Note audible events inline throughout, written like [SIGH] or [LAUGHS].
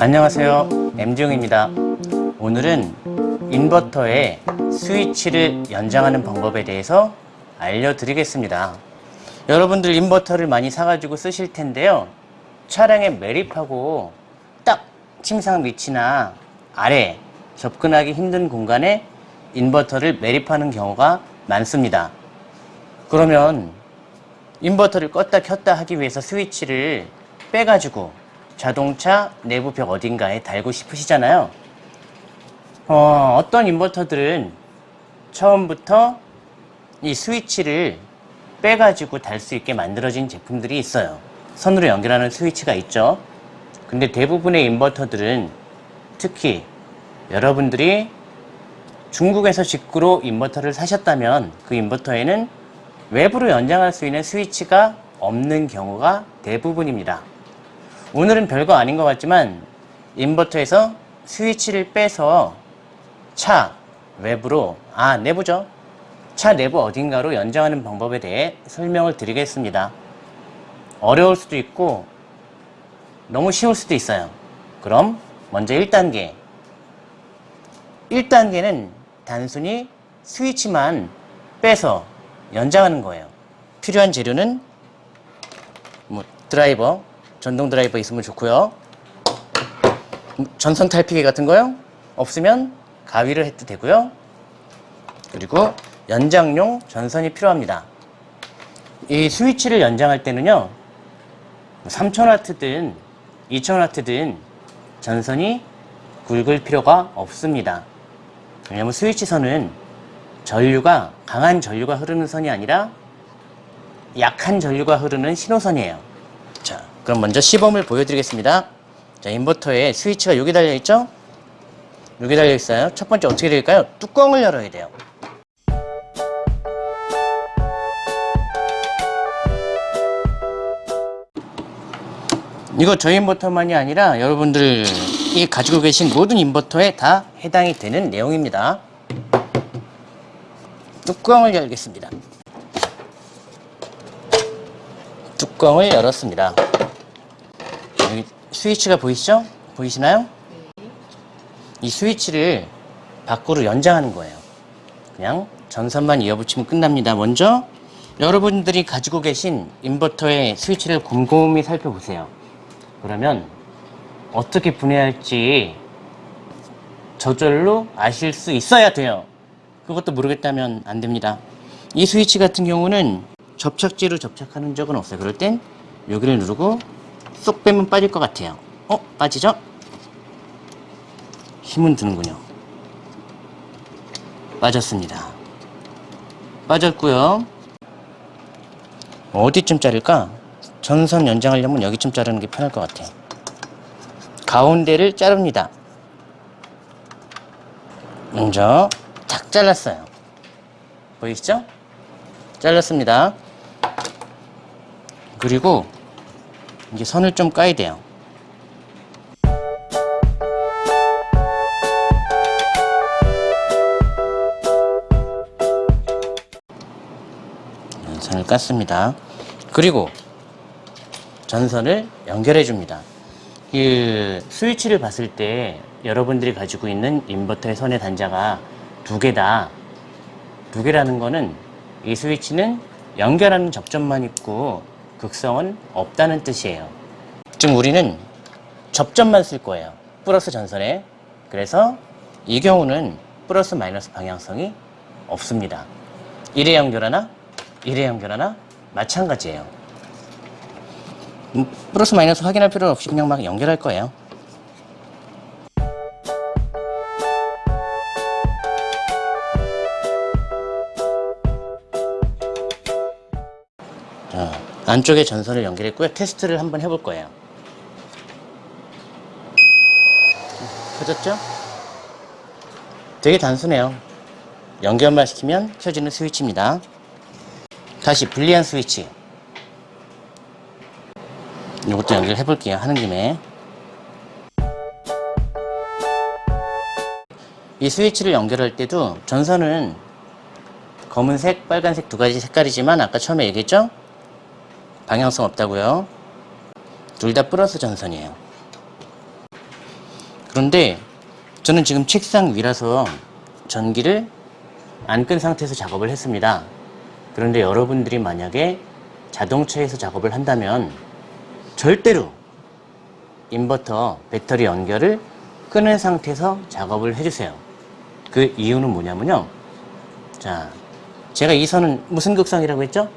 안녕하세요. M지용입니다. 오늘은 인버터의 스위치를 연장하는 방법에 대해서 알려드리겠습니다. 여러분들 인버터를 많이 사가지고 쓰실 텐데요. 차량에 매립하고 딱 침상 밑이나 아래 접근하기 힘든 공간에 인버터를 매립하는 경우가 많습니다. 그러면 인버터를 껐다 켰다 하기 위해서 스위치를 빼가지고 자동차 내부 벽 어딘가에 달고 싶으시잖아요. 어, 어떤 인버터들은 처음부터 이 스위치를 빼가지고 달 수 있게 만들어진 제품들이 있어요. 선으로 연결하는 스위치가 있죠. 근데 대부분의 인버터들은 특히 여러분들이 중국에서 직구로 인버터를 사셨다면 그 인버터에는 외부로 연장할 수 있는 스위치가 없는 경우가 대부분입니다. 오늘은 별거 아닌 것 같지만 인버터에서 스위치를 빼서 차 외부로 아 내부죠. 차 내부 어딘가로 연장하는 방법에 대해 설명을 드리겠습니다. 어려울 수도 있고 너무 쉬울 수도 있어요. 그럼 먼저 1단계. 1단계는 단순히 스위치만 빼서 연장하는 거예요. 필요한 재료는 뭐 드라이버 전동 드라이버 있으면 좋고요. 전선 탈피기 같은 거요? 없으면 가위를 해도 되고요. 그리고 연장용 전선이 필요합니다. 이 스위치를 연장할 때는요. 3000W든 2000W든 전선이 굵을 필요가 없습니다. 왜냐하면 스위치 선은 전류가 강한 전류가 흐르는 선이 아니라 약한 전류가 흐르는 신호선이에요. 자, 그럼 먼저 시범을 보여드리겠습니다. 자, 인버터에 스위치가 여기 달려있죠? 여기 달려있어요. 첫 번째 어떻게 될까요? 뚜껑을 열어야 돼요. 이거 저희 인버터만이 아니라 여러분들이 가지고 계신 모든 인버터에 다 해당이 되는 내용입니다. 뚜껑을 열겠습니다. 뚜껑을 열었습니다. 스위치가 보이시죠? 보이시나요? 이 스위치를 밖으로 연장하는 거예요. 그냥 전선만 이어붙이면 끝납니다. 먼저 여러분들이 가지고 계신 인버터의 스위치를 곰곰이 살펴보세요. 그러면 어떻게 분해할지 저절로 아실 수 있어야 돼요. 그것도 모르겠다면 안 됩니다. 이 스위치 같은 경우는 접착제로 접착하는 적은 없어요. 그럴 땐 여기를 누르고 쏙 빼면 빠질 것 같아요. 어? 빠지죠? 힘은 드는군요. 빠졌습니다. 빠졌고요. 어디쯤 자를까? 전선 연장하려면 여기쯤 자르는 게 편할 것 같아요. 가운데를 자릅니다. 먼저 탁 잘랐어요. 보이시죠? 잘랐습니다. 그리고 이제 선을 좀 까야 돼요. 선을 깠습니다. 그리고 전선을 연결해 줍니다. 이 스위치를 봤을 때 여러분들이 가지고 있는 인버터의 선의 단자가 두 개다. 두 개라는 거는 이 스위치는 연결하는 접점만 있고 극성은 없다는 뜻이에요. 즉 우리는 접점만 쓸 거예요. 플러스 전선에. 그래서 이 경우는 플러스 마이너스 방향성이 없습니다. 1에 연결하나 1에 연결하나 마찬가지예요. 음, 플러스 마이너스 확인할 필요 없이 그냥 막 연결할 거예요. 안쪽에 전선을 연결했고요. 테스트를 한번 해볼 거예요. 켜졌죠? 되게 단순해요. 연결만 시키면 켜지는 스위치입니다. 다시 불리한 스위치. 이것도 연결해 볼게요. 하는 김에. 이 스위치를 연결할 때도 전선은 검은색, 빨간색 두 가지 색깔이지만 아까 처음에 얘기했죠? 방향성 없다고요. 둘 다 플러스 전선이에요. 그런데 저는 지금 책상 위라서 전기를 안 끈 상태에서 작업을 했습니다. 그런데 여러분들이 만약에 자동차에서 작업을 한다면 절대로 인버터 배터리 연결을 끄는 상태에서 작업을 해주세요. 그 이유는 뭐냐면요. 자, 제가 이 선은 무슨 극성이라고 했죠?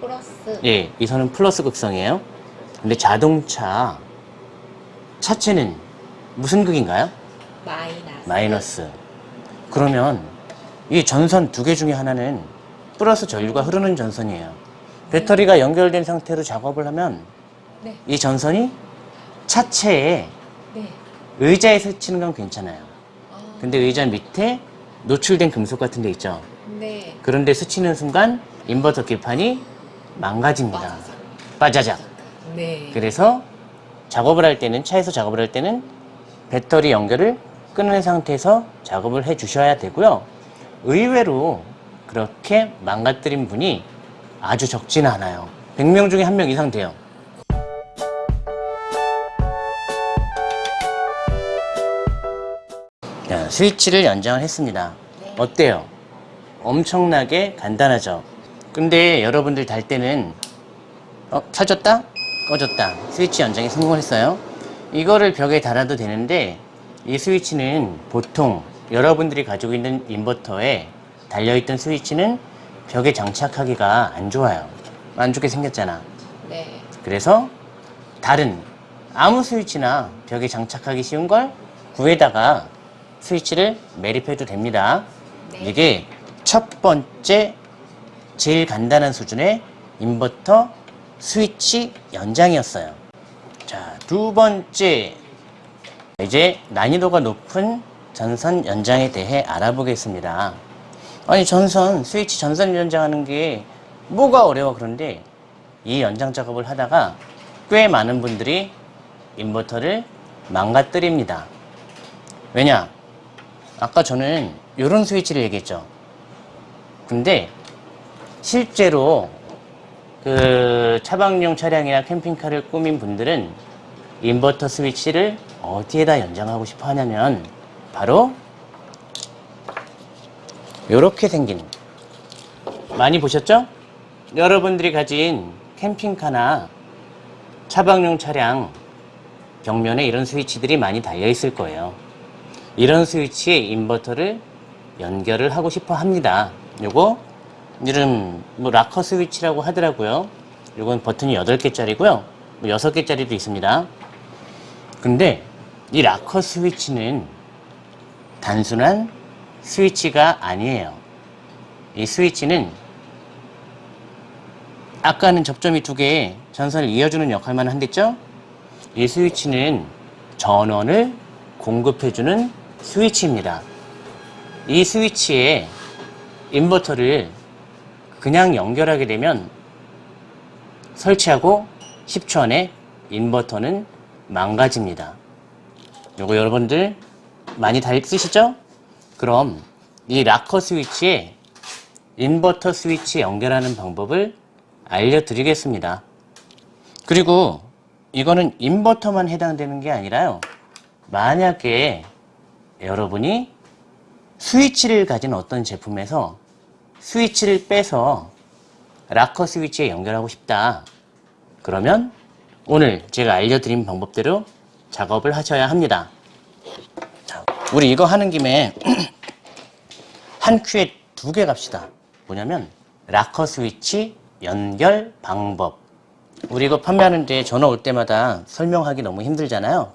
플러스 예, 이 선은 플러스 극성이에요. 근데 자동차 차체는 무슨 극인가요? 마이너스 마이너스. 그러면 이 전선 두 개 중에 하나는 플러스 전류가 흐르는 전선이에요. 배터리가 연결된 상태로 작업을 하면 네, 이 전선이 차체에 네. 의자에 스치는 건 괜찮아요. 아, 근데 의자 밑에 노출된 금속 같은 데 있죠. 네. 그런데 스치는 순간 인버터 기판이 망가집니다. 빠자작. 네. 그래서 작업을 할 때는 차에서 작업을 할 때는 배터리 연결을 끊은 상태에서 작업을 해 주셔야 되고요. 의외로 그렇게 망가뜨린 분이 아주 적지는 않아요. 100명 중에 한 명 이상 돼요. 자, 스위치를 연장을 했습니다. 어때요? 엄청나게 간단하죠? 근데 여러분들 달 때는 어, 켜졌다? 꺼졌다. 스위치 연장에 성공했어요. 이거를 벽에 달아도 되는데 이 스위치는 보통 여러분들이 가지고 있는 인버터에 달려있던 스위치는 벽에 장착하기가 안 좋아요. 안 좋게 생겼잖아. 네. 그래서 다른 아무 스위치나 벽에 장착하기 쉬운 걸 구에다가 스위치를 매립해도 됩니다. 네. 이게 첫 번째 제일 간단한 수준의 인버터 스위치 연장이었어요. 자, 두 번째 이제 난이도가 높은 전선 연장에 대해 알아보겠습니다. 아니 전선 스위치 전선 연장하는 게 뭐가 어려워 그런데 이 연장 작업을 하다가 꽤 많은 분들이 인버터를 망가뜨립니다. 왜냐? 아까 저는 이런 스위치를 얘기했죠. 근데 실제로 그 차박용 차량이나 캠핑카를 꾸민 분들은 인버터 스위치를 어디에다 연장하고 싶어 하냐면 바로 이렇게 생긴 많이 보셨죠? 여러분들이 가진 캠핑카나 차박용 차량 벽면에 이런 스위치들이 많이 달려 있을 거예요. 이런 스위치에 인버터를 연결을 하고 싶어 합니다. 요거 이름 뭐 락커 스위치라고 하더라고요. 요건 버튼이 8개짜리고요. 뭐 6개짜리도 있습니다. 근데 이 락커 스위치는 단순한 스위치가 아니에요. 이 스위치는 아까는 접점이 두 개에 전선을 이어주는 역할만 한댔죠? 이 스위치는 전원을 공급해주는 스위치입니다. 이 스위치에 인버터를 그냥 연결하게 되면 설치하고 10초 안에 인버터는 망가집니다. 요거 여러분들 많이 다 쓰시죠? 그럼 이 락커 스위치에 인버터 스위치 연결하는 방법을 알려드리겠습니다. 그리고 이거는 인버터만 해당되는 게 아니라요. 만약에 여러분이 스위치를 가진 어떤 제품에서 스위치를 빼서 락커 스위치에 연결하고 싶다. 그러면 오늘 제가 알려드린 방법대로 작업을 하셔야 합니다. 자, 우리 이거 하는 김에 [CLEARS THROAT] 한 큐에 두 개 갑시다. 뭐냐면 락커 스위치 연결 방법. 우리 이거 판매하는데 전화 올 때마다 설명하기 너무 힘들잖아요.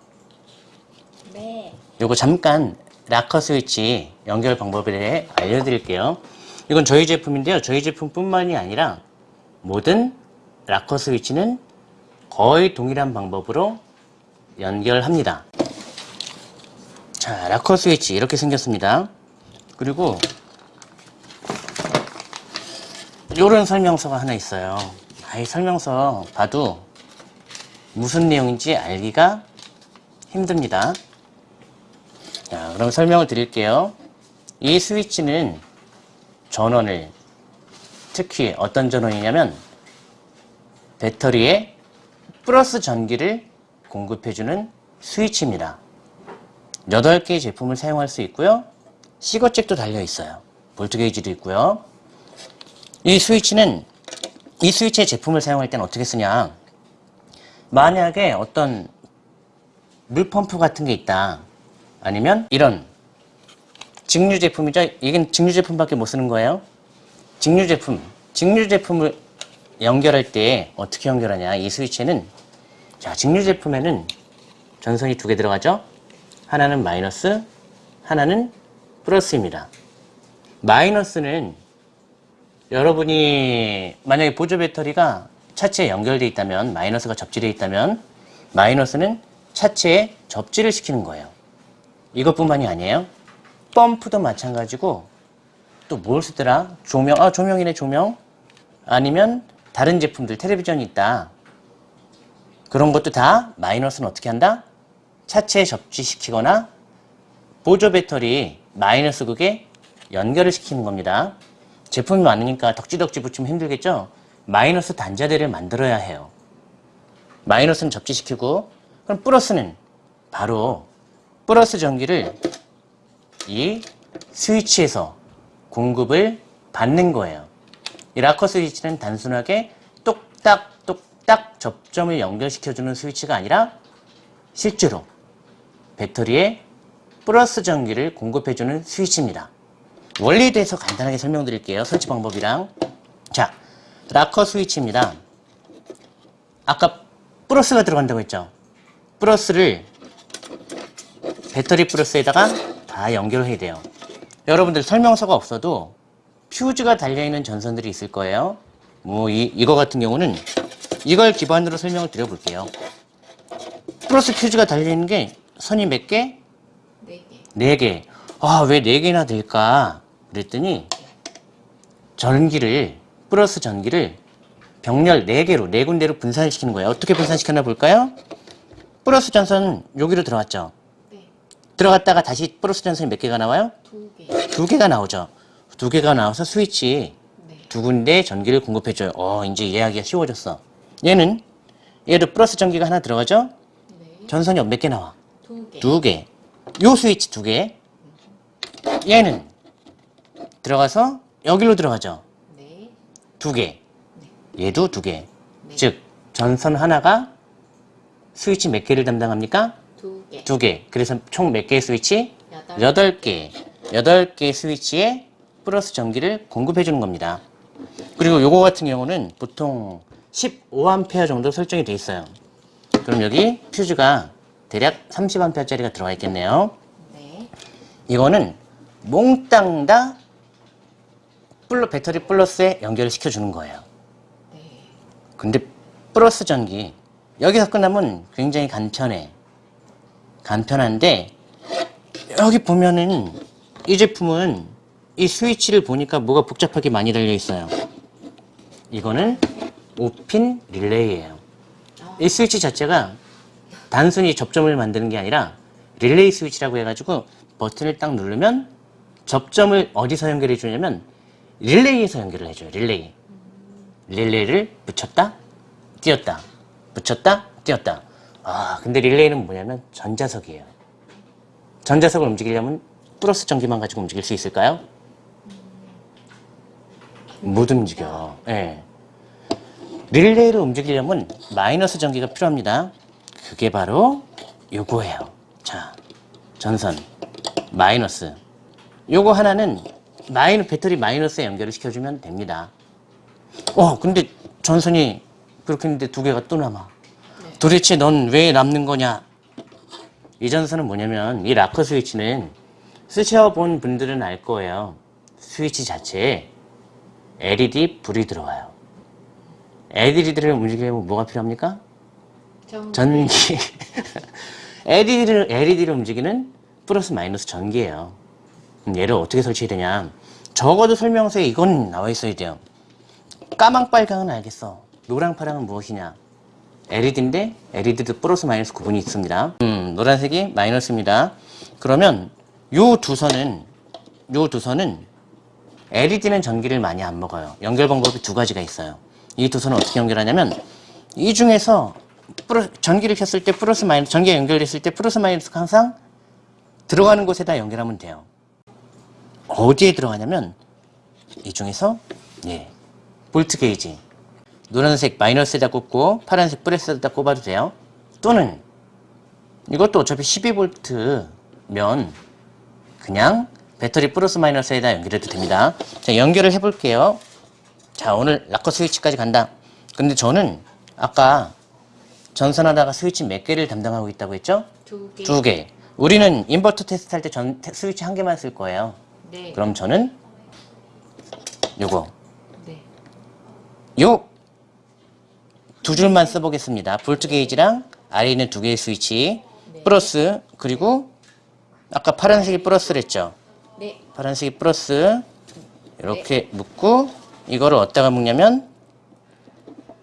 네. 요거 잠깐 락커 스위치 연결 방법에 대해 알려드릴게요. 이건 저희 제품인데요. 저희 제품뿐만이 아니라 모든 락커 스위치는 거의 동일한 방법으로 연결합니다. 자, 락커 스위치 이렇게 생겼습니다. 그리고 이런 설명서가 하나 있어요. 아, 이 설명서 봐도 무슨 내용인지 알기가 힘듭니다. 자, 그럼 설명을 드릴게요. 이 스위치는 전원을 특히 어떤 전원이냐면 배터리에 플러스 전기를 공급해주는 스위치입니다. 8개의 제품을 사용할 수 있고요. 시거잭도 달려 있어요. 볼트 게이지도 있고요. 이 스위치는 이 스위치의 제품을 사용할 때는 어떻게 쓰냐? 만약에 어떤 물펌프 같은 게 있다. 아니면 이런 직류 제품이죠. 이건 직류 제품밖에 못 쓰는 거예요. 직류 제품, 직류 제품을 연결할 때 어떻게 연결하냐? 이 스위치는 자, 직류 제품에는 전선이 두 개 들어가죠. 하나는 마이너스, 하나는 플러스입니다. 마이너스는 여러분이 만약에 보조 배터리가 차체에 연결되어 있다면 마이너스가 접지되어 있다면 마이너스는 차체에 접지를 시키는 거예요. 이것뿐만이 아니에요. 펌프도 마찬가지고 또 뭘 쓰더라? 조명, 아 조명이네 조명. 아니면 다른 제품들 텔레비전이 있다. 그런 것도 다 마이너스는 어떻게 한다? 차체에 접지시키거나 보조 배터리 마이너스 극에 연결을 시키는 겁니다. 제품이 많으니까 덕지덕지 붙이면 힘들겠죠? 마이너스 단자대를 만들어야 해요. 마이너스는 접지시키고 그럼 플러스는 바로 플러스 전기를 이 스위치에서 공급을 받는 거예요. 이 라커 스위치는 단순하게 똑딱 똑딱 접점을 연결시켜주는 스위치가 아니라 실제로 배터리에 플러스 전기를 공급해주는 스위치입니다. 원리에 대해서 간단하게 설명드릴게요. 설치 방법이랑. 자, 라커 스위치입니다. 아까 플러스가 들어간다고 했죠? 플러스를 배터리 플러스에다가 다 연결해야 돼요. 여러분들 설명서가 없어도 퓨즈가 달려있는 전선들이 있을 거예요. 뭐, 이, 이거 같은 경우는 이걸 기반으로 설명을 드려볼게요. 플러스 퓨즈가 달려있는 게 선이 몇 개? 네 개. 네 개. 아, 왜네 개나 될까? 그랬더니 전기를 플러스 전기를 병렬 네 개로 네 군데로 분산시키는 거예요. 어떻게 분산시켰나 볼까요? 플러스 전선 여기로 들어갔죠. 네. 들어갔다가 다시 플러스 전선이 몇 개가 나와요? 두 개. 두 개가 나오죠. 두 개가 나와서 스위치 네. 두 군데 전기를 공급해줘요. 어, 이제 이해하기가 쉬워졌어. 얘는 얘도 플러스 전기가 하나 들어가죠? 네. 전선이 몇 개 나와? 두 개. 두 개. 요 스위치 두 개. 얘는 들어가서 여기로 들어가죠. 네. 두 개. 얘도 두 개. 네. 즉 전선 하나가 스위치 몇 개를 담당합니까? 두 개. 두 개. 그래서 총 몇 개의 스위치? 여덟. 개. 여덟 개의 스위치에 플러스 전기를 공급해 주는 겁니다. 그리고 요거 같은 경우는 보통 15A 정도 설정이 돼 있어요. 그럼 여기 퓨즈가 대략 30A짜리가 들어가 있겠네요. 네. 이거는 몽땅 다 플러, 배터리 플러스에 연결을 시켜주는 거예요. 네. 근데 플러스 전기 여기서 끝나면 굉장히 간편해. 간편한데 여기 보면은 이 제품은 이 스위치를 보니까 뭐가 복잡하게 많이 달려 있어요. 이거는 5핀 릴레이예요. 이 스위치 자체가 단순히 접점을 만드는 게 아니라 릴레이 스위치라고 해가지고 버튼을 딱 누르면 접점을 어디서 연결해 주냐면 릴레이에서 연결을 해줘요. 릴레이. 릴레이를 붙였다, 띄었다, 붙였다, 띄었다. 아, 근데 릴레이는 뭐냐면 전자석이에요. 전자석을 움직이려면 플러스 전기만 가지고 움직일 수 있을까요? 못 움직여. 예. 릴레이를 움직이려면 마이너스 전기가 필요합니다. 그게 바로 요거예요. 자, 전선 마이너스. 요거 하나는 마이너 배터리 마이너스에 연결을 시켜주면 됩니다. 어, 근데 전선이 그렇게 했는데 두 개가 또 남아. 도대체 넌 왜 남는 거냐? 이 전선은 뭐냐면 이 라커 스위치는 쓰셔본 분들은 알 거예요. 스위치 자체에 LED 불이 들어와요. LED를 움직이려면 뭐가 필요합니까? 전. 전기. [LAUGHS] LED를, LED를 움직이는 플러스 마이너스 전기예요. 얘를 어떻게 설치해야 되냐? 적어도 설명서에 이건 나와 있어야 돼요. 까망 빨강은 알겠어. 노랑 파랑은 무엇이냐? LED인데 LED도 플러스 마이너스 구분이 있습니다. 음, 노란색이 마이너스입니다. 그러면 요 두 선은 요 두 선은 LED는 전기를 많이 안 먹어요. 연결 방법이 두 가지가 있어요. 이 두 선은 어떻게 연결하냐면 이 중에서 플러- 전기를 켰을 때 플러스 마이너스 전기가 연결됐을 때 플러스 마이너스가 항상 들어가는 곳에다 연결하면 돼요. 어디에 들어가냐면 이 중에서 예, 볼트 게이지 노란색 마이너스에다 꽂고 파란색 플러스에다 꼽아도 돼요. 또는 이것도 어차피 12V면 그냥 배터리 플러스 마이너스에다 연결해도 됩니다. 자, 연결을 해볼게요. 자, 오늘 rocker 스위치까지 간다. 근데 저는 아까 전선 하나가 스위치 몇 개를 담당하고 있다고 했죠? 두 개. 두 개. 우리는 인버터 테스트 할 때 전 스위치 한 개만 쓸 거예요. 네. 그럼 저는 요거 네. 요 두 줄만 써보겠습니다. 볼트 게이지랑 아래에 있는 두 개의 스위치 네. 플러스 그리고 아까 파란색이 플러스랬죠. 네. 파란색이 플러스 이렇게 묶고 이거를 어디다가 묶냐면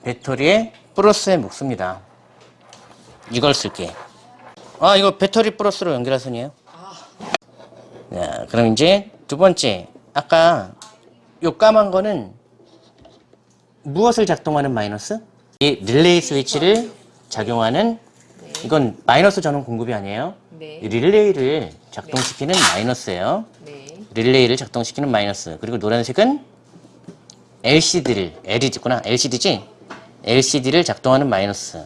배터리에 플러스에 묶습니다. 이걸 쓸게. 아 이거 배터리 플러스로 연결할 선이에요. 자, 그럼 이제 두 번째 아까 요 까만 거는 무엇을 작동하는 마이너스? 이 릴레이 스위치를 작용하는 이건 마이너스 전원 공급이 아니에요. 네. 이 릴레이를 작동시키는 마이너스예요. 네. 릴레이를 작동시키는 마이너스. 그리고 노란색은 LCD를 LED구나. LCD지? LCD를 작동하는 마이너스.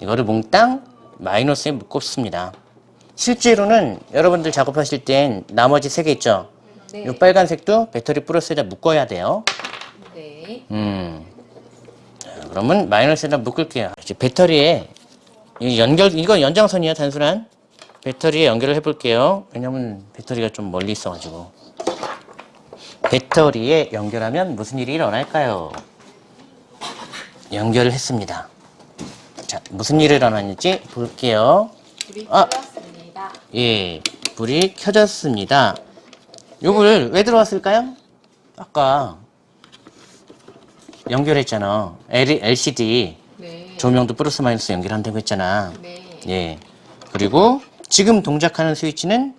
이거를 몽땅 마이너스에 묶었습니다. 실제로는 여러분들 작업하실 땐 나머지 세 개 있죠? 네. 이 빨간색도 배터리 플러스에다 묶어야 돼요. 네. 음. 자, 그러면 마이너스에다 묶을게요. 이제 배터리에 이 연결 이건 연장선이야 단순한 배터리에 연결을 해볼게요. 왜냐면 배터리가 좀 멀리 있어가지고 배터리에 연결하면 무슨 일이 일어날까요? 연결을 했습니다. 자 무슨 일이 일어났는지 볼게요. 불이 아. 켜졌습니다. 예, 불이 켜졌습니다. 요걸 왜 들어왔을까요? 아까 연결했잖아. L, LCD 네. 조명도 플러스 마이너스 연결한다고 했잖아. 네. 예. 그리고 지금 동작하는 스위치는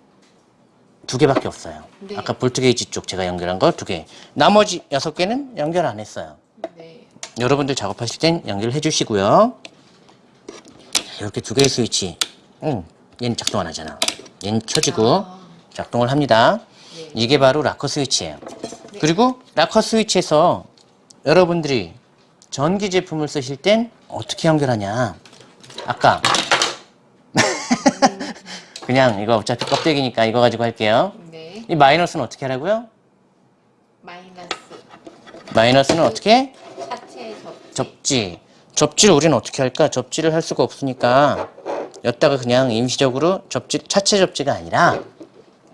두 개밖에 없어요. 네. 아까 볼트 게이지 쪽 제가 연결한 거 두 개. 나머지 여섯 개는 연결 안 했어요. 네. 여러분들 작업하실 땐 연결해 주시고요. 이렇게 두 개의 스위치. 응, 얘는 작동 안 하잖아. 얘는 켜지고 아. 작동을 합니다. 네. 이게 바로 rocker 스위치예요. 그리고 rocker 스위치에서 여러분들이 전기 제품을 쓰실 땐 어떻게 연결하냐? 아까 [LAUGHS] 그냥 이거 어차피 껍데기니까 이거 가지고 할게요. 네. 이 마이너스는 어떻게 하라고요? 마이너스. 마이너스는 어떻게? 차체 접. 접지. 접지를 우리는 어떻게 할까? 접지를 할 수가 없으니까 여기다가 그냥 임시적으로 접지, 차체 접지가 아니라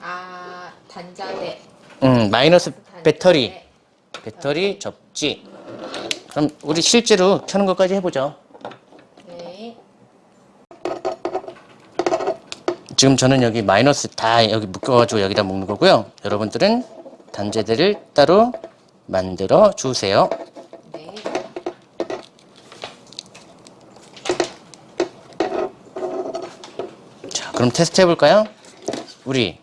아 단자대. 음, 마이너스 단자대. 배터리, 배터리 접지. 그럼 우리 실제로 켜는 것까지 해보죠. 네. 지금 저는 여기 마이너스 다 여기 묶어가지고 여기다 묶는 거고요. 여러분들은 단자대를 따로 만들어 주세요. 네. 자, 그럼 테스트 해볼까요? 우리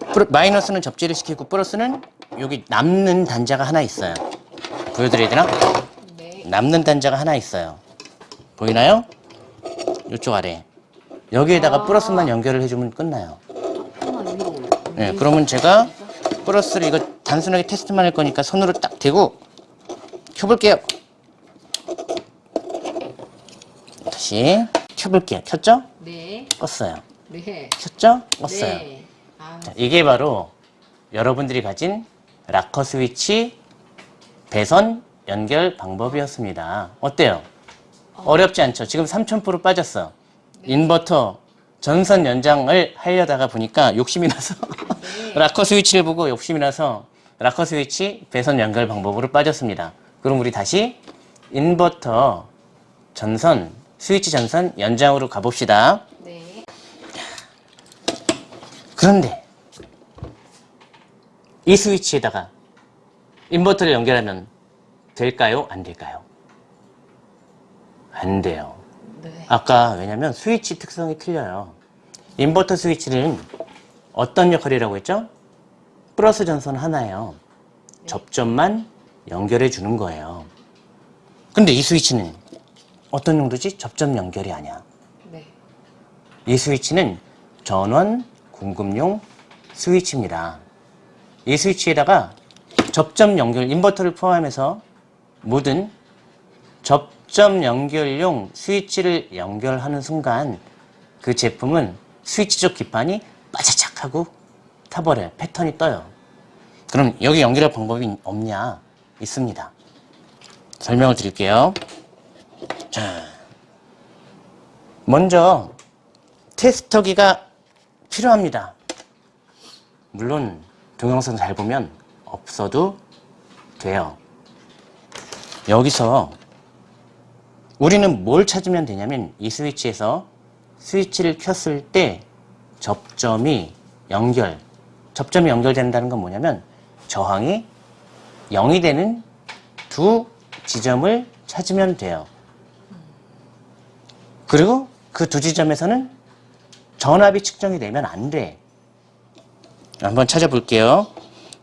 플러- 마이너스는 접지를 시키고 플러스는 여기 남는 단자가 하나 있어요. 보여드려야 되나? 네. 남는 단자가 하나 있어요. 보이나요? 이쪽 아래. 여기에다가 플러스만 연결을 해주면 끝나요. 네, 그러면 제가 플러스를 이거 단순하게 테스트만 할 거니까 손으로 딱 대고 켜볼게요. 다시 켜볼게요. 켰죠? 네. 껐어요. 네. 켰죠? 껐어요. 네. 아, 자, 이게 바로 여러분들이 가진 rocker 스위치 배선 연결 방법이었습니다. 어때요? 어 렵지 않죠? 지금 3000% 빠졌어. 인버터 전선 연장을 하려다가 보니까 욕심이 나서 [LAUGHS] rocker 스위치를 보고 욕심이 나서 rocker 스위치 배선 연결 방법으로 빠졌습니다. 그럼 우리 다시 인버터 전선 스위치 전선 연장으로 가봅시다. 네. 그런데 이 스위치에다가 인버터를 연결하면 될까요? 안 될까요? 안 돼요. 네. 아까 왜냐면 스위치 특성이 틀려요. 인버터 스위치는 어떤 역할이라고 했죠? 플러스 전선 하나예요. 접점만 연결해 주는 거예요. 근데 이 스위치는 어떤 용도지? 접점 연결이 아니야. 네. 이 스위치는 전원 공급용 스위치입니다. 이 스위치에다가 접점 연결 인버터를 포함해서 모든 접점 연결용 스위치를 연결하는 순간 그 제품은 스위치 쪽 기판이 빠자작 하고 타버려요. 패턴이 떠요. 그럼 여기 연결할 방법이 없냐? 있습니다. 설명을 드릴게요. 자, 먼저 테스터기가 필요합니다. 물론 동영상 잘 보면 없어도 돼요. 여기서 우리는 뭘 찾으면 되냐면 이 스위치에서 스위치를 켰을 때 접점이 연결, 접점이 연결된다는 건 뭐냐면 저항이 0이 되는 두 지점을 찾으면 돼요. 그리고 그 두 지점에서는 전압이 측정이 되면 안 돼. 한번 찾아볼게요.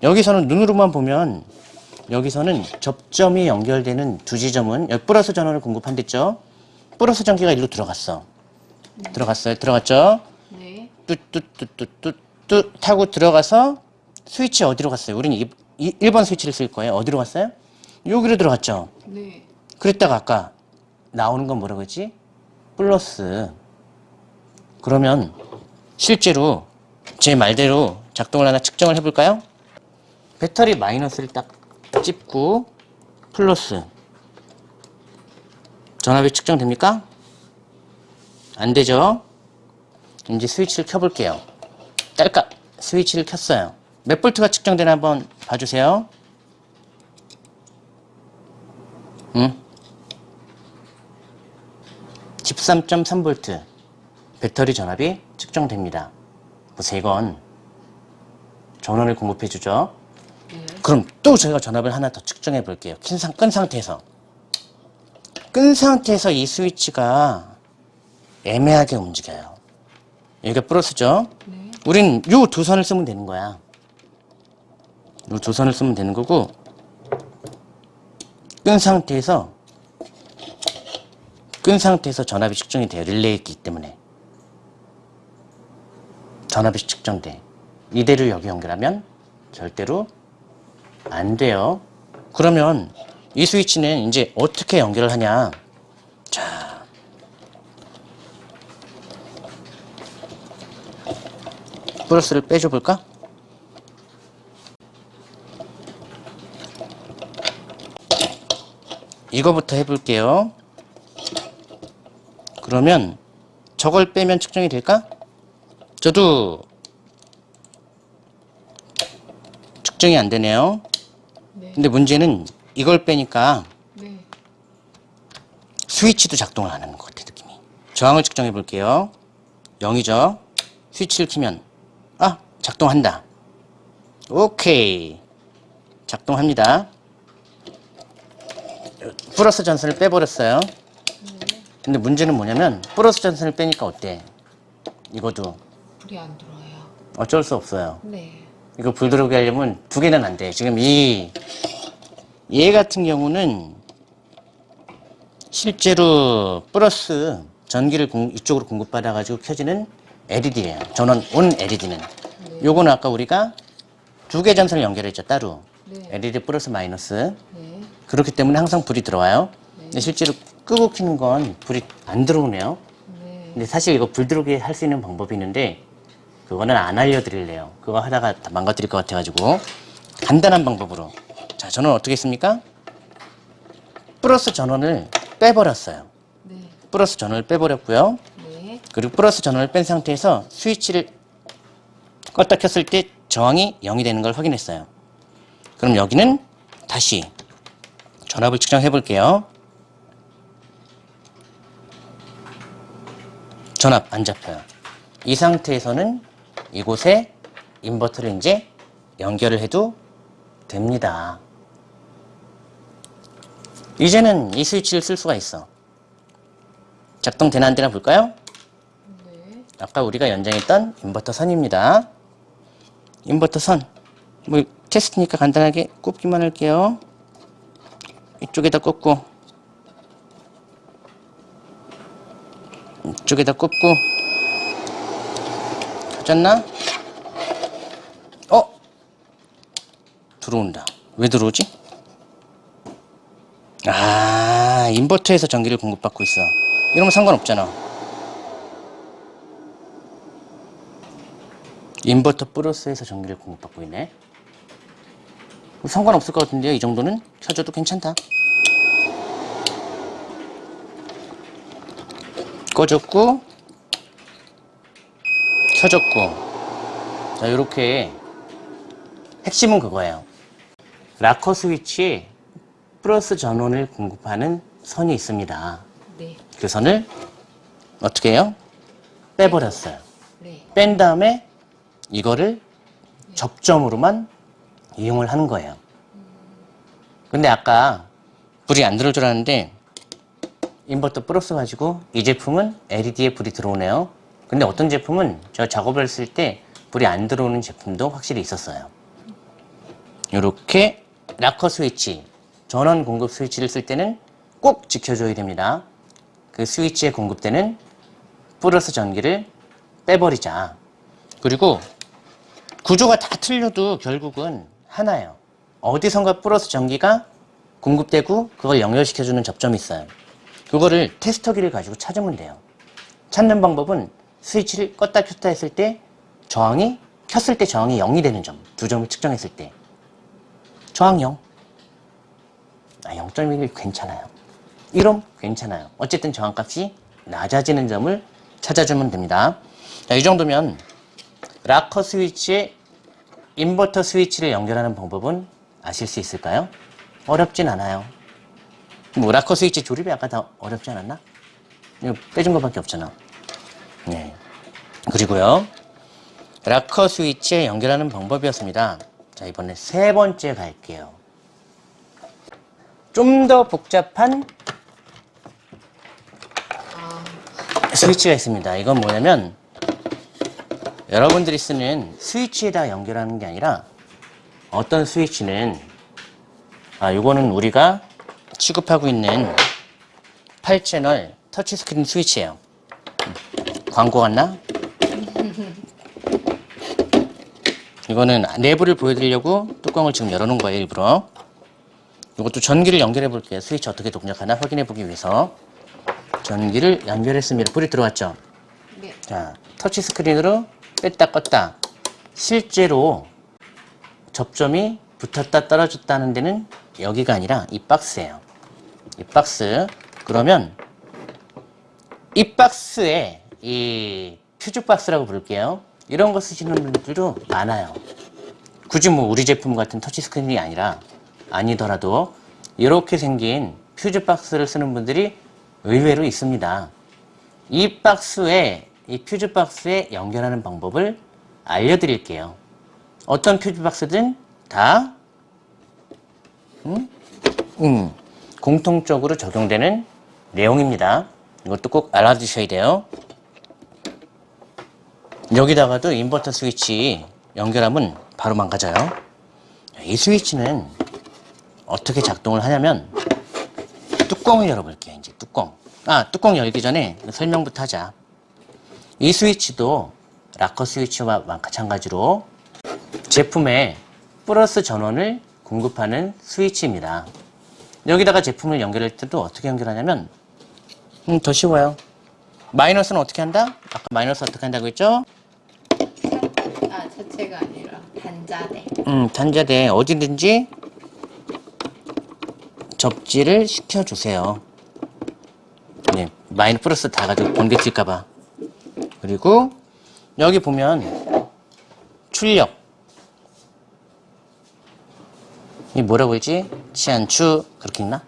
여기서는 눈으로만 보면 여기서는 접점이 연결되는 두 지점은 여기 플러스 전원을 공급한댔죠? 플러스 전기가 일로 들어갔어. 들어갔어요. 들어갔죠? 네. 뚜뚜뚜뚜뚜뚜 타고 들어가서 스위치 어디로 갔어요? 우리는 이, 이 1번 스위치를 쓸 거예요. 어디로 갔어요? 여기로 들어갔죠? 네. 그랬다가 아까 나오는 건 뭐라고 했지? 플러스. 그러면 실제로 제 말대로 작동을 하나 측정을 해볼까요? 배터리 마이너스를 딱 찝고 플러스. 전압이 측정됩니까? 안 되죠? 이제 스위치를 켜볼게요. 딸깍 스위치를 켰어요. 몇 볼트가 측정되나 한번 봐주세요. 응? 13.3V 배터리 전압이 측정됩니다. 보세요, 이건 전원을 공급해 주죠. 네. 그럼 또 저희가 전압을 하나 더 측정해 볼게요. 킨 상, 끈 상태에서. 끈 상태에서 이 스위치가 애매하게 움직여요. 여기가 플러스죠? 네. 우린 요 두 선을 쓰면 되는 거야. 요 두 선을 쓰면 되는 거고, 끈 상태에서, 끈 상태에서 전압이 측정이 돼요. 릴레이기 때문에. 전압이 측정돼. 이대로 여기 연결하면 절대로 안 돼요. 그러면 이 스위치는 이제 어떻게 연결을 하냐. 자. 플러스를 빼줘 볼까? 이거부터 해볼게요. 그러면 저걸 빼면 측정이 될까? 저도 측정이 안 되네요. 네. 근데 문제는 이걸 빼니까 네. 스위치도 작동을 안 하는 것 같아 느낌이. 저항을 측정해 볼게요. 0이죠? 스위치를 키면 아 작동한다. 오케이. 작동합니다. 플러스 전선을 빼버렸어요. 근데 문제는 뭐냐면 플러스 전선을 빼니까 어때? 이거도 불이 안 들어와요. 어쩔 수 없어요 네. 이거 불 들어오게 하려면 두 개는 안 돼. 지금 이, 얘 같은 경우는 실제로 플러스 전기를 공- 이쪽으로 공급받아가지고 켜지는 LED예요. 전원 온 LED는. 요거는 아까 우리가 두 개 전선을 연결했죠, 따로. 네. LED 플러스 마이너스. 네. 그렇기 때문에 항상 불이 들어와요. 근데 실제로 끄고 켜는 건 불이 안 들어오네요. 네. 근데 사실 이거 불 들어오게 할 수 있는 방법이 있는데 그거는 안 알려드릴래요. 그거 하다가 다 망가뜨릴 것 같아가지고 간단한 방법으로 자 저는 어떻게 했습니까? 플러스 전원을 빼버렸어요. 네. 플러스 전원을 빼버렸고요. 네. 그리고 플러스 전원을 뺀 상태에서 스위치를 껐다 켰을 때 저항이 0이 되는 걸 확인했어요. 그럼 여기는 다시 전압을 측정해 볼게요. 전압 안 잡혀요. 이 상태에서는 이곳에 인버터를 이제 연결을 해도 됩니다. 이제는 이 스위치를 쓸 수가 있어. 작동되나 안 되나 볼까요? 네. 아까 우리가 연장했던 인버터 선입니다. 인버터 선. 뭐 테스트니까 간단하게 꼽기만 할게요. 이쪽에다 꽂고 이쪽에다 꽂고 켜졌나? 어? 들어온다. 왜 들어오지? 아, 인버터에서 전기를 공급받고 있어. 이러면 상관없잖아. 인버터 플러스에서 전기를 공급받고 있네. 상관없을 것 같은데요. 이 정도는 켜줘도 괜찮다. 꺼졌고 켜졌고 자 이렇게 핵심은 그거예요. 락커 스위치에 플러스 전원을 공급하는 선이 있습니다. 네. 그 선을 어떻게 해요? 빼버렸어요. 네. 뺀 다음에 이거를 접점으로만 이용을 하는 거예요. 근데 아까 불이 안 들어올 줄 알았는데 인버터 플러스 가지고 이 제품은 LED에 불이 들어오네요. 근데 어떤 제품은 저 작업을 했을 때 불이 안 들어오는 제품도 확실히 있었어요. 이렇게 락커 스위치, 전원 공급 스위치를 쓸 때는 꼭 지켜줘야 됩니다. 그 스위치에 공급되는 플러스 전기를 빼버리자. 그리고 구조가 다 틀려도 결국은 하나예요. 어디선가 플러스 전기가 공급되고 그걸 연결시켜주는 접점이 있어요. 그거를 테스터기를 가지고 찾으면 돼요. 찾는 방법은 스위치를 껐다 켰다 했을 때 저항이 켰을 때 저항이 0이 되는 점, 두 점을 측정했을 때 저항 0. 아, 0.1이 괜찮아요. 1옴 괜찮아요. 어쨌든 저항값이 낮아지는 점을 찾아주면 됩니다. 자, 이 정도면 rocker 스위치에 인버터 스위치를 연결하는 방법은 아실 수 있을까요? 어렵진 않아요. 뭐 rocker 스위치 조립이 아까 다 어렵지 않았나? 이거 빼준 것밖에 없잖아. 네. 그리고요. 락커 스위치에 연결하는 방법이었습니다. 자, 이번에 세 번째 갈게요. 좀 더 복잡한 아, 스위치가 있습니다. 이건 뭐냐면 여러분들이 쓰는 스위치에다 연결하는 게 아니라 어떤 스위치는 아 요거는 우리가 취급하고 있는 8채널 터치스크린 스위치예요. 음, 광고 같나? 이거는 내부를 보여드리려고 뚜껑을 지금 열어놓은 거예요 일부러. 이것도 전기를 연결해 볼게요. 스위치 어떻게 동작하나 확인해 보기 위해서 전기를 연결했습니다. 불이 들어왔죠? 네. 자, 터치 스크린으로 뺐다 껐다. 실제로 접점이 붙었다 떨어졌다는 데는 여기가 아니라 이 박스예요. 이 박스. 그러면 이 박스에 이 퓨즈 박스라고 부를게요. 이런 거 쓰시는 분들도 많아요. 굳이 뭐 우리 제품 같은 터치 스크린이 아니라 아니더라도 이렇게 생긴 퓨즈 박스를 쓰는 분들이 의외로 있습니다. 이 박스에 이 퓨즈 박스에 연결하는 방법을 알려드릴게요. 어떤 퓨즈 박스든 다 음? 음, 공통적으로 적용되는 내용입니다. 이것도 꼭 알아두셔야 돼요. 여기다가도 인버터 스위치 연결하면 바로 망가져요. 이 스위치는 어떻게 작동을 하냐면 뚜껑을 열어볼게요. 이제 뚜껑. 아, 뚜껑 열기 전에 설명부터 하자. 이 스위치도 락커 스위치와 마찬가지로 제품에 플러스 전원을 공급하는 스위치입니다. 여기다가 제품을 연결할 때도 어떻게 연결하냐면 음, 더 쉬워요. 마이너스는 어떻게 한다? 아까 마이너스 어떻게 한다고 했죠? 아, 자체가 아니라 단자대. 음, 단자대 어디든지 접지를 시켜주세요. 네, 마이너 플러스 다 가지고 번개 칠까봐. 그리고 여기 보면 출력. 이 뭐라고 했지? 치안추 그렇게 있나?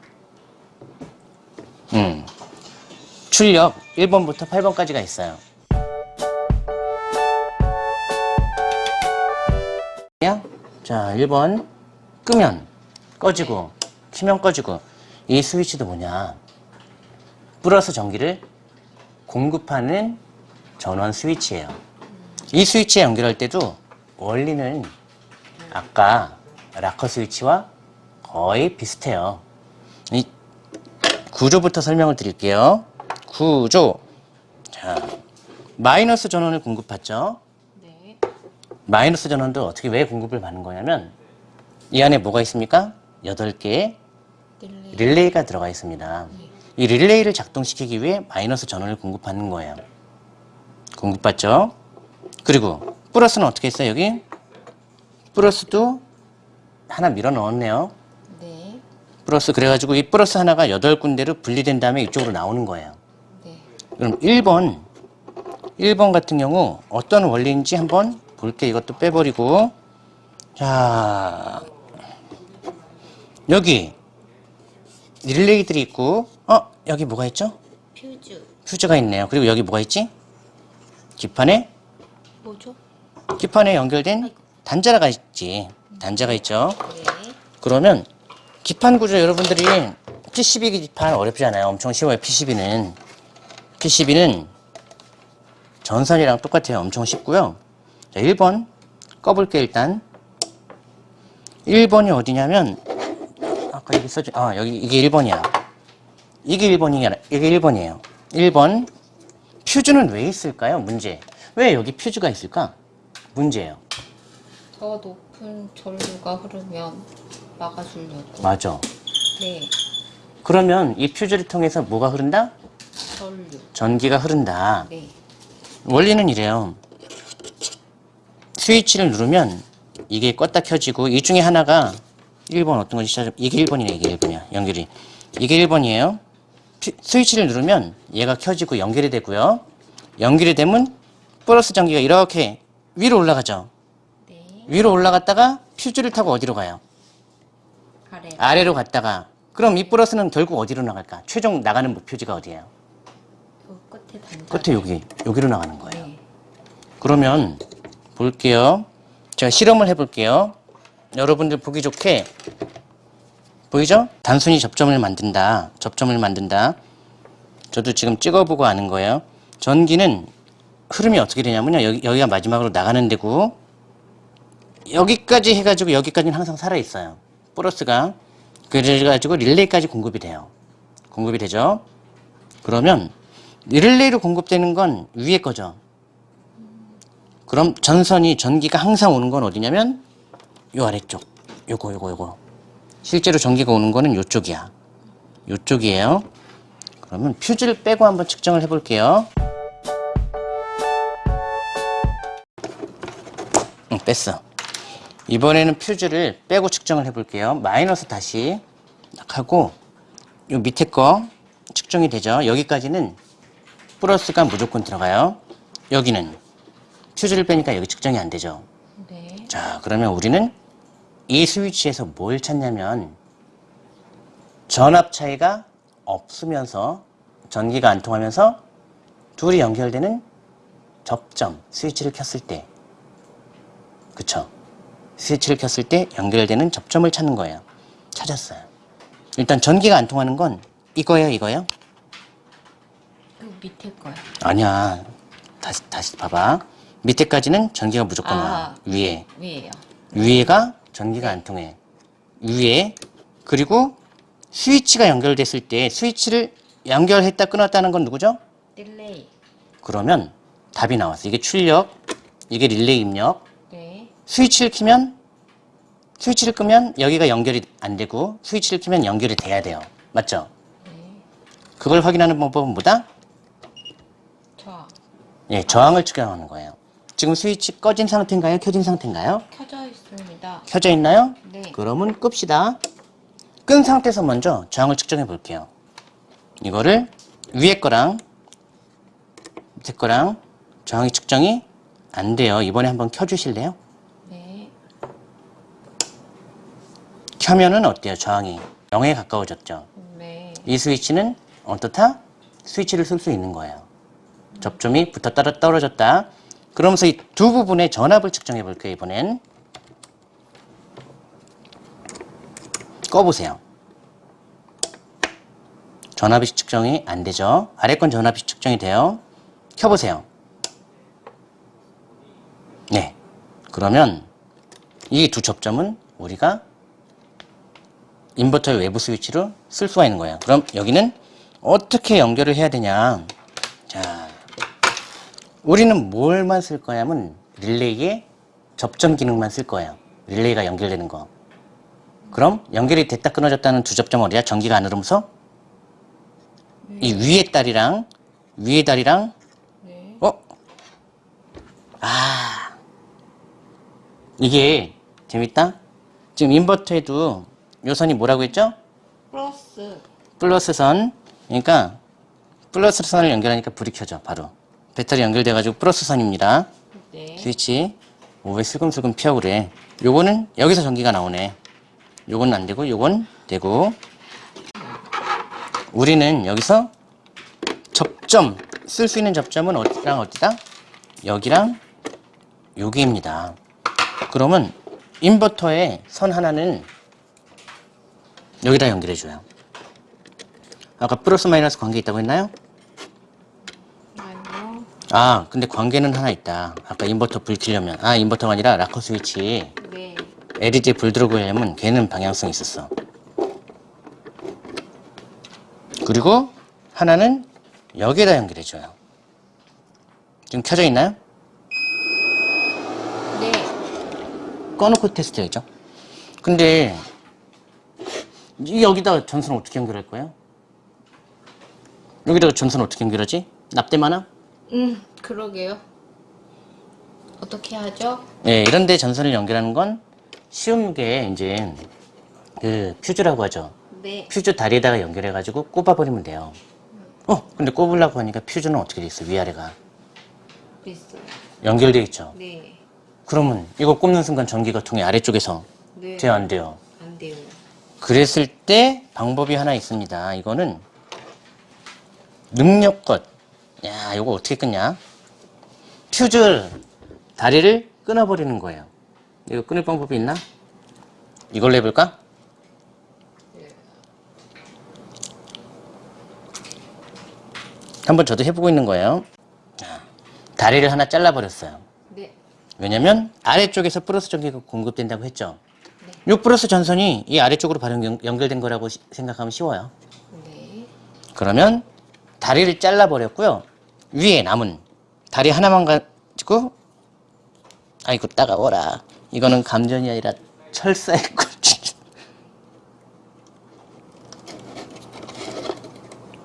음. 출력 1번부터 8번까지가 있어요. 자, 1번 끄면 꺼지고 키면 꺼지고 이 스위치도 뭐냐? 플러스 전기를 공급하는 전원 스위치예요. 이 스위치에 연결할 때도 원리는 아까 락커 스위치와 거의 비슷해요. 이 구조부터 설명을 드릴게요. 구조. 마이너스 전원을 공급받죠. 네. 마이너스 전원도 어떻게 왜 공급을 받는 거냐면 이 안에 뭐가 있습니까? 8개의 릴레이. 릴레이가 들어가 있습니다. 이 릴레이를 작동시키기 위해 마이너스 전원을 공급받는 거예요. 공급받죠? 그리고 플러스는 어떻게 했어요, 여기? 플러스도 하나 밀어 넣었네요. 네. 플러스 그래가지고 이 플러스 하나가 8군데로 분리된 다음에 이쪽으로 나오는 거예요. 네. 그럼 1번 1번 같은 경우 어떤 원리인지 한번 볼게 이것도 빼버리고 자 여기 릴레이들이 있고 어 여기 뭐가 있죠? 퓨즈. 퓨즈가 있네요 그리고 여기 뭐가 있지? 기판에 뭐죠? 기판에 연결된 단자가 있지 단자가 있죠 네. 그러면 기판 구조 여러분들이 PCB 기판 어렵지 않아요. 엄청 쉬워요. PCB는 PCB는 전선이랑 똑같아요. 엄청 쉽고요. 자, 1번 꺼볼게요. 일단 1번이 어디냐면 아까 여기 써줘. 아 여기 이게 1번이야. 이게 1번이야. 이게 1번이에요. 1번 퓨즈는 왜 있을까요? 문제. 왜 여기 퓨즈가 있을까? 문제예요. 더 높은 전류가 흐르면 막아주려고. 맞아. 네. 그러면 이 퓨즈를 통해서 뭐가 흐른다? 전류. 전기가 흐른다. 네. 원리는 이래요. 스위치를 누르면 이게 껐다 켜지고 이 중에 하나가 1번 어떤 건지 찾아 이게 1번이네 이게 1번이야 연결이. 이게 1번이에요. 스위치를 누르면 얘가 켜지고 연결이 되고요. 연결이 되면 플러스 전기가 이렇게 위로 올라가죠. 네. 위로 올라갔다가 퓨즈를 타고 어디로 가요? 아래. 아래로 갔다가. 그럼 이 플러스는 결국 어디로 나갈까? 최종 나가는 퓨즈가 어디예요? 그 끝에. 끝에 여기 여기로 나가는 거예요. 네. 그러면 볼게요. 제가 실험을 해볼게요. 여러분들 보기 좋게 보이죠? 단순히 접점을 만든다. 접점을 만든다. 저도 지금 찍어보고 아는 거예요. 전기는 흐름이 어떻게 되냐면요. 여기, 여기가 마지막으로 나가는 데고 여기까지 해가지고 여기까지는 항상 살아있어요. 플러스가 그래가지고 릴레이까지 공급이 돼요. 공급이 되죠? 그러면 릴레이로 공급되는 건 위에 거죠. 그럼 전선이 전기가 항상 오는 건 어디냐면 요 아래쪽. 요거 요거 요거. 실제로 전기가 오는 거는 요쪽이야. 요쪽이에요. 그러면 퓨즈를 빼고 한번 측정을 해 볼게요. 응 뺐어. 이번에는 퓨즈를 빼고 측정을 해 볼게요. 마이너스 다시 딱 하고 요 밑에 거 측정이 되죠. 여기까지는 플러스가 무조건 들어가요. 여기는 퓨즈를 빼니까 여기 측정이 안 되죠. 네. 자, 그러면 우리는 이 스위치에서 뭘 찾냐면 전압 차이가 없으면서 전기가 안 통하면서 둘이 연결되는 접점, 스위치를 켰을 때 그쵸? 스위치를 켰을 때 연결되는 접점을 찾는 거예요. 찾았어요. 일단 전기가 안 통하는 건 이거예요, 이거예요? 그 밑에 거요. 아니야. 다시, 다시 봐봐. 밑에까지는 전기가 무조건 와. 아. 위에. 위에요. 위에가 전기가 안 통해. 위에. 그리고 스위치가 연결됐을 때 스위치를 연결했다 끊었다는 건 누구죠? 릴레이. 그러면 답이 나왔어. 이게 출력, 이게 릴레이 입력. 네. 스위치를 키면 스위치를 끄면 여기가 연결이 안 되고 스위치를 키면 연결이 돼야 돼요. 맞죠? 네. 그걸 확인하는 방법은 뭐다? 저 예, 저항을 측정하는 거예요. 지금 스위치 꺼진 상태인가요? 켜진 상태인가요? 켜져 있습니다. 켜져 있나요? 네. 그러면 끕시다. 끈 상태에서 먼저 저항을 측정해 볼게요. 이거를 위에 거랑 밑에 거랑 저항이 측정이 안 돼요. 이번에 한번 켜주실래요? 네. 켜면은 어때요? 저항이 0에 가까워졌죠. 네. 이 스위치는 어떻다? 스위치를 쓸 수 있는 거예요. 접점이 붙었다 떨어졌다. 그러면서 이 두 부분의 전압을 측정해 볼게요. 이번엔 꺼보세요. 전압이 측정이 안 되죠. 아래 건 전압이 측정이 돼요. 켜보세요. 네. 그러면 이 두 접점은 우리가 인버터의 외부 스위치로 쓸 수가 있는 거예요. 그럼 여기는 어떻게 연결을 해야 되냐. 자, 우리는 뭘만 쓸 거냐면 릴레이의 접점 기능만 쓸 거예요. 릴레이가 연결되는 거. 그럼 연결이 됐다 끊어졌다는 두 접점 어디야? 전기가 안 흐르면서 이 위에 다리랑 위에 다리랑 네. 어? 아 이게 재밌다? 지금 인버터에도 요 선이 뭐라고 했죠? 플러스. 플러스 선 그러니까 플러스 선을 연결하니까 불이 켜져 바로 배터리 연결돼 가지고 플러스 선입니다. 네. 스위치. 오 왜 슬금슬금 피하고 그래? 요거는 여기서 전기가 나오네. 요건 안 되고 요건 되고. 우리는 여기서 접점 쓸 수 있는 접점은 어디랑 어디다? 여기랑 여기입니다. 그러면 인버터의 선 하나는 여기다 연결해 줘요. 아까 플러스 마이너스 관계 있다고 했나요? 아 근데 관계는 하나 있다 아까 인버터 불 켜려면 아 인버터가 아니라 rocker 스위치 네. LED에 불 들어오고 하려면 걔는 방향성이 있었어 그리고 하나는 여기에다 연결해줘요 지금 켜져 있나요? 네. 꺼놓고 테스트해야죠 근데 이 여기다 전선 어떻게 연결할 거예요? 여기다가 전선 어떻게 연결하지? 납땜 하나? 음, 그러게요. 어떻게 하죠? 예, 이런데 전선을 연결하는 건 쉬운 게 이제 그 퓨즈라고 하죠. 네. 퓨즈 다리에다가 연결해가지고 꼽아버리면 돼요. 어, 근데 꼽으려고 하니까 퓨즈는 어떻게 돼 있어? 위아래가 있어요. 연결돼 있죠. 네. 그러면 이거 꼽는 순간 전기가 통해 아래쪽에서 네. 돼요, 안 돼요? 안 돼요. 그랬을 때 방법이 하나 있습니다. 이거는 능력껏. 야, 이거 어떻게 끊냐? 퓨즈 다리를 끊어버리는 거예요. 이거 끊을 방법이 있나? 이걸로 해볼까? 한번 저도 해보고 있는 거예요. 자, 다리를 하나 잘라버렸어요. 네. 왜냐면 아래쪽에서 플러스 전기가 공급된다고 했죠. 이 플러스 전선이 이 아래쪽으로 바로 연- 연결된 거라고 시- 생각하면 쉬워요. 네. 그러면 다리를 잘라버렸고요. 위에 남은 다리 하나만 가지고 아이고 따가워라. 이거는 감전이 아니라 철사의 [LAUGHS] 꿀.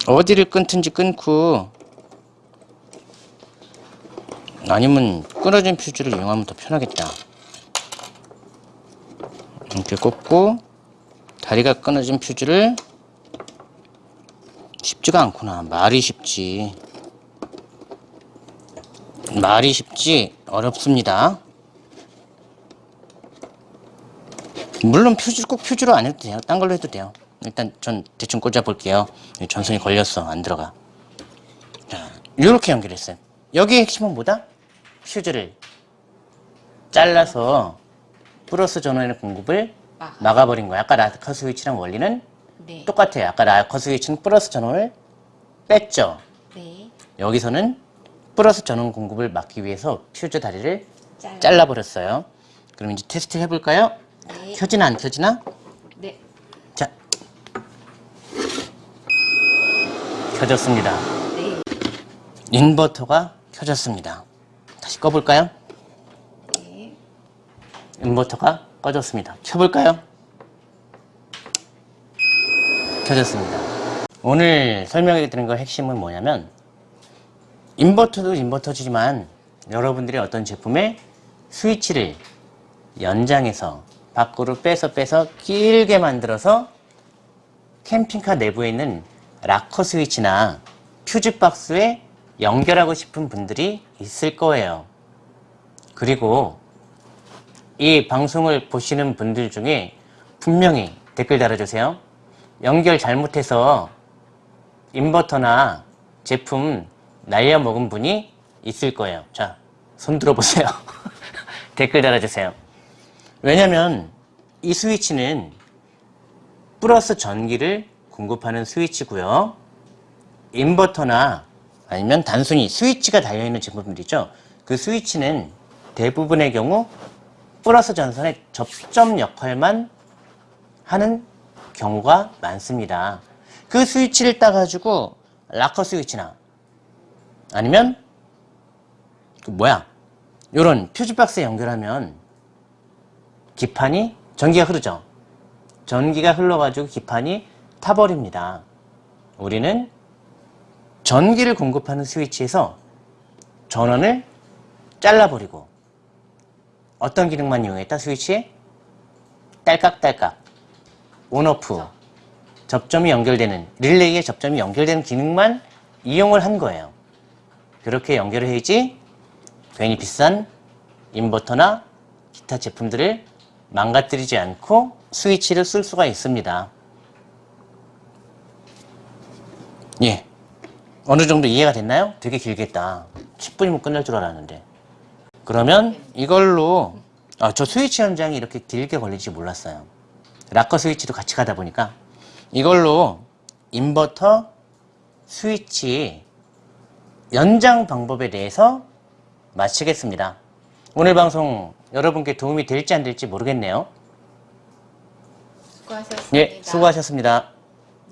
어디를 끊든지 끊고 아니면 끊어진 퓨즈를 이용하면 더 편하겠다. 이렇게 꽂고 다리가 끊어진 퓨즈를 쉽지가 않구나. 말이 쉽지. 말이 쉽지 어렵습니다. 물론 퓨즈 꼭 퓨즈로 안 해도 돼요. 딴 걸로 해도 돼요. 일단 전 대충 꽂아 볼게요. 전선이 걸렸어. 안 들어가. 자, 이렇게 연결했어요. 여기의 핵심은 뭐다? 퓨즈를 잘라서 플러스 전원의 공급을 아. 막아버린 거야. 아까 라커 스위치랑 원리는 네. 똑같아요. 아까 rocker 스위치는 플러스 전원을 뺐죠. 네. 여기서는 플러스 전원 공급을 막기 위해서 퓨즈 다리를 잘라. 잘라버렸어요. 그럼 이제 테스트 해볼까요? 네. 켜지나 안 켜지나? 네. 자. 켜졌습니다. 네. 인버터가 켜졌습니다. 다시 꺼볼까요? 네. 인버터가 꺼졌습니다. 켜볼까요? 켜졌습니다. 오늘 설명해 드린 거 핵심은 뭐냐면 인버터도 인버터지만 여러분들이 어떤 제품의 스위치를 연장해서 밖으로 빼서 빼서 길게 만들어서 캠핑카 내부에 있는 락커 스위치나 퓨즈 박스에 연결하고 싶은 분들이 있을 거예요. 그리고 이 방송을 보시는 분들 중에 분명히 댓글 달아주세요. 연결 잘못해서 인버터나 제품 날려 먹은 분이 있을 거예요. 자, 손 들어보세요. [LAUGHS] 댓글 달아주세요. 왜냐면 이 스위치는 플러스 전기를 공급하는 스위치고요. 인버터나 아니면 단순히 스위치가 달려있는 제품들이죠. 그 스위치는 대부분의 경우 플러스 전선의 접점 역할만 하는 경우가 많습니다. 그 스위치를 따가지고 락커 스위치나 아니면 그 뭐야? 요런 퓨즈박스에 연결하면 기판이 전기가 흐르죠. 전기가 흘러가지고 기판이 타버립니다. 우리는 전기를 공급하는 스위치에서 전원을 잘라버리고 어떤 기능만 이용했다 스위치에 딸깍딸깍 온오프 접점이 연결되는 릴레이에 접점이 연결되는 기능만 이용을 한 거예요. 그렇게 연결을 해야지 괜히 비싼 인버터나 기타 제품들을 망가뜨리지 않고 스위치를 쓸 수가 있습니다. 예. 어느 정도 이해가 됐나요? 되게 길겠다. 10분이면 끝날 줄 알았는데. 그러면 이걸로 아, 저 스위치 현장이 이렇게 길게 걸릴지 몰랐어요. 락커 스위치도 같이 가다 보니까 이걸로 인버터 스위치 연장 방법에 대해서 마치겠습니다. 오늘 방송 여러분께 도움이 될지 안 될지 모르겠네요. 수고하셨습니다. 예, 수고하셨습니다.